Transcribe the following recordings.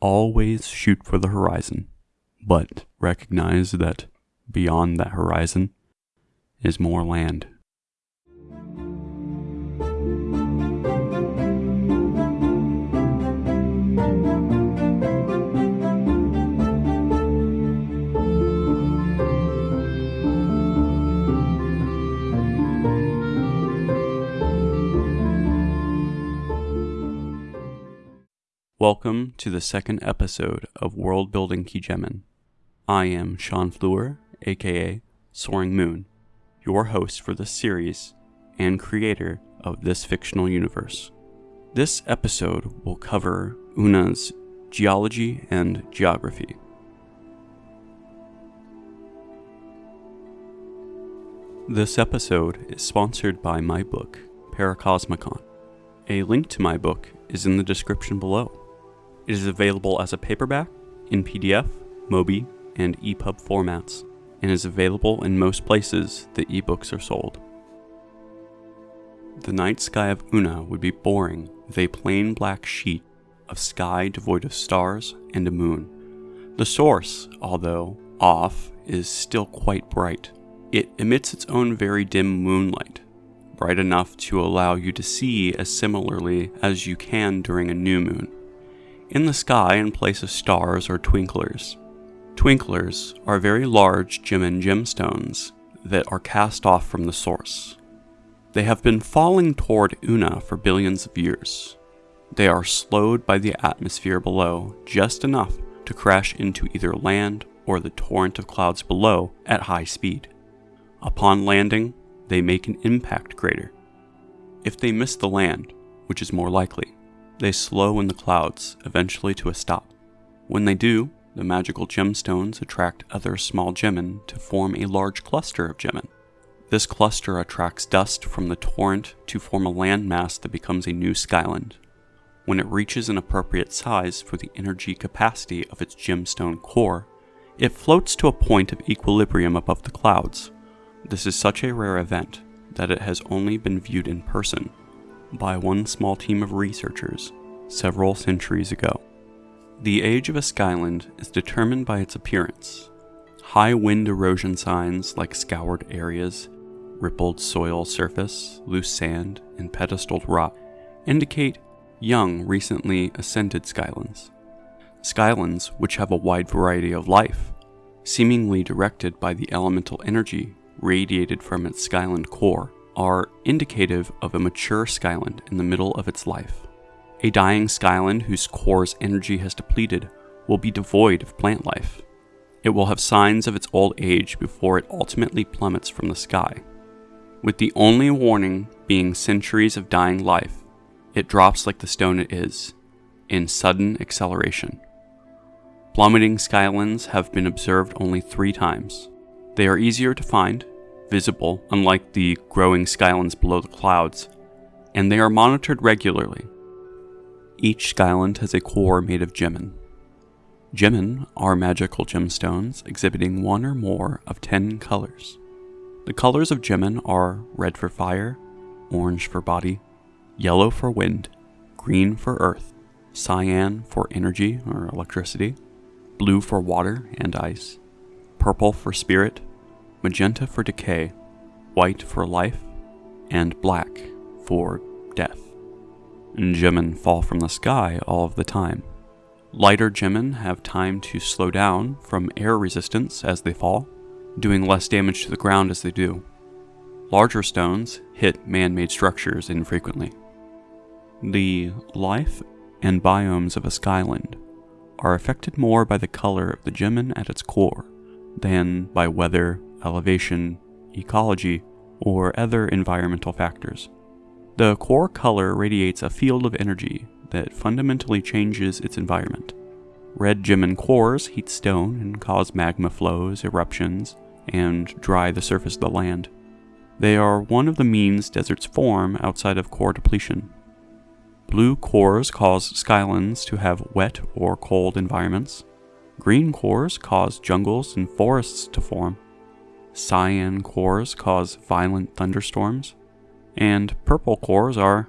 Always shoot for the horizon, but recognize that beyond that horizon is more land. Welcome to the second episode of World Building Kijemin. I am Sean Fleur, aka Soaring Moon, your host for this series and creator of this fictional universe. This episode will cover Una's geology and geography. This episode is sponsored by my book, Paracosmicon. A link to my book is in the description below. It is available as a paperback, in PDF, Mobi, and EPUB formats, and is available in most places that ebooks are sold. The night sky of Una would be boring with a plain black sheet of sky devoid of stars and a moon. The source, although off, is still quite bright. It emits its own very dim moonlight, bright enough to allow you to see as similarly as you can during a new moon. In the sky, in place of stars, or twinklers. Twinklers are very large gem and gemstones that are cast off from the source. They have been falling toward Una for billions of years. They are slowed by the atmosphere below just enough to crash into either land or the torrent of clouds below at high speed. Upon landing, they make an impact crater. If they miss the land, which is more likely, they slow in the clouds, eventually to a stop. When they do, the magical gemstones attract other small gemin to form a large cluster of gemin. This cluster attracts dust from the torrent to form a landmass that becomes a new skyland. When it reaches an appropriate size for the energy capacity of its gemstone core, it floats to a point of equilibrium above the clouds. This is such a rare event that it has only been viewed in person by one small team of researchers several centuries ago. The age of a skyland is determined by its appearance. High wind erosion signs like scoured areas, rippled soil surface, loose sand, and pedestaled rock indicate young, recently ascended skylands. Skylands, which have a wide variety of life, seemingly directed by the elemental energy radiated from its skyland core, are indicative of a mature skyland in the middle of its life. A dying skyland whose core's energy has depleted will be devoid of plant life. It will have signs of its old age before it ultimately plummets from the sky. With the only warning being centuries of dying life, it drops like the stone it is, in sudden acceleration. Plummeting skylands have been observed only three times. They are easier to find visible, unlike the growing skylands below the clouds, and they are monitored regularly. Each skyland has a core made of gemin. Gemin are magical gemstones exhibiting one or more of ten colors. The colors of gemin are red for fire, orange for body, yellow for wind, green for earth, cyan for energy or electricity, blue for water and ice, purple for spirit, magenta for decay, white for life, and black for death. Gemin fall from the sky all of the time. Lighter gemin have time to slow down from air resistance as they fall, doing less damage to the ground as they do. Larger stones hit man made structures infrequently. The life and biomes of a skyland are affected more by the color of the gemin at its core than by weather elevation, ecology, or other environmental factors. The core color radiates a field of energy that fundamentally changes its environment. Red gemin cores heat stone and cause magma flows, eruptions, and dry the surface of the land. They are one of the means deserts form outside of core depletion. Blue cores cause skylands to have wet or cold environments. Green cores cause jungles and forests to form. Cyan cores cause violent thunderstorms, and purple cores are,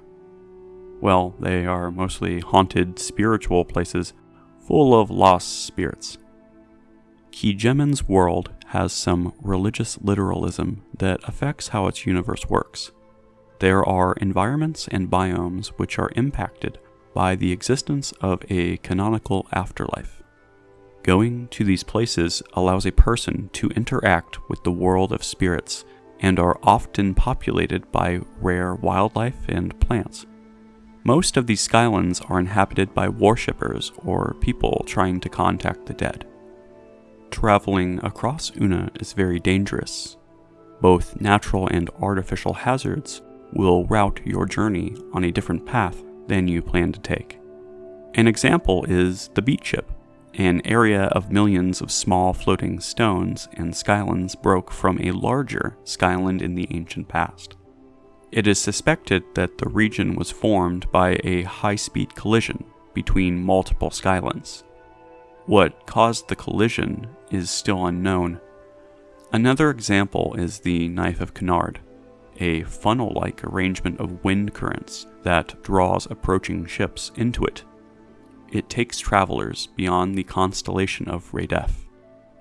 well, they are mostly haunted spiritual places full of lost spirits. Keejemen's world has some religious literalism that affects how its universe works. There are environments and biomes which are impacted by the existence of a canonical afterlife. Going to these places allows a person to interact with the world of spirits and are often populated by rare wildlife and plants. Most of these skylands are inhabited by worshippers or people trying to contact the dead. Traveling across Una is very dangerous. Both natural and artificial hazards will route your journey on a different path than you plan to take. An example is the beat ship, an area of millions of small floating stones and skylands broke from a larger skyland in the ancient past. It is suspected that the region was formed by a high speed collision between multiple skylands. What caused the collision is still unknown. Another example is the Knife of Kennard, a funnel like arrangement of wind currents that draws approaching ships into it. It takes travelers beyond the constellation of Radef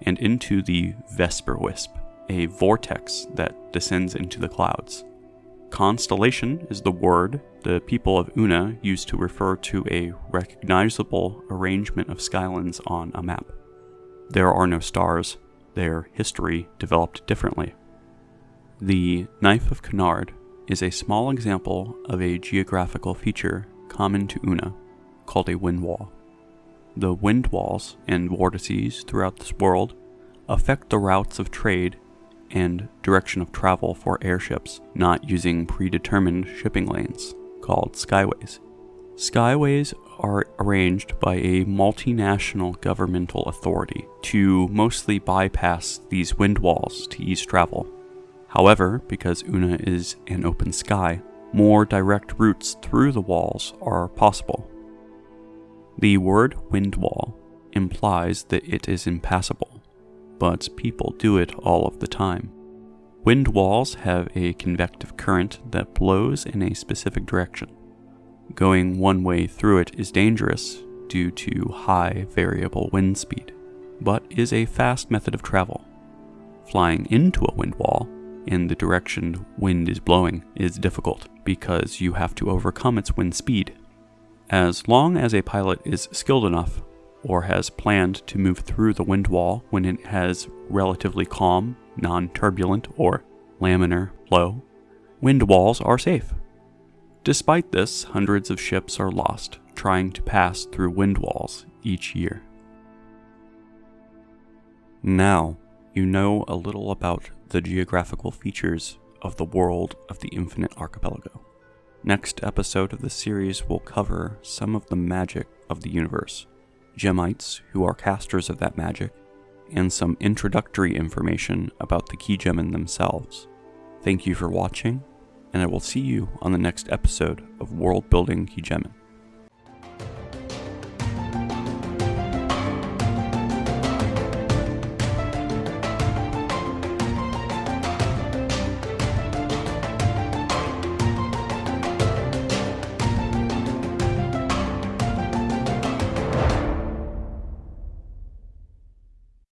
and into the Vesper Wisp, a vortex that descends into the clouds. Constellation is the word the people of Una use to refer to a recognizable arrangement of skylands on a map. There are no stars, their history developed differently. The Knife of Kennard is a small example of a geographical feature common to Una called a wind wall. The wind walls and vortices throughout this world affect the routes of trade and direction of travel for airships not using predetermined shipping lanes, called skyways. Skyways are arranged by a multinational governmental authority to mostly bypass these wind walls to ease travel. However, because Una is an open sky, more direct routes through the walls are possible. The word wind wall implies that it is impassable but people do it all of the time. Wind walls have a convective current that blows in a specific direction. Going one way through it is dangerous due to high variable wind speed, but is a fast method of travel. Flying into a wind wall in the direction wind is blowing is difficult because you have to overcome its wind speed. As long as a pilot is skilled enough, or has planned to move through the wind wall when it has relatively calm, non turbulent, or laminar flow, wind walls are safe. Despite this, hundreds of ships are lost trying to pass through wind walls each year. Now, you know a little about the geographical features of the world of the Infinite Archipelago. Next episode of the series will cover some of the magic of the universe Gemites who are casters of that magic, and some introductory information about the Keejemen themselves. Thank you for watching, and I will see you on the next episode of World Building Keejemen.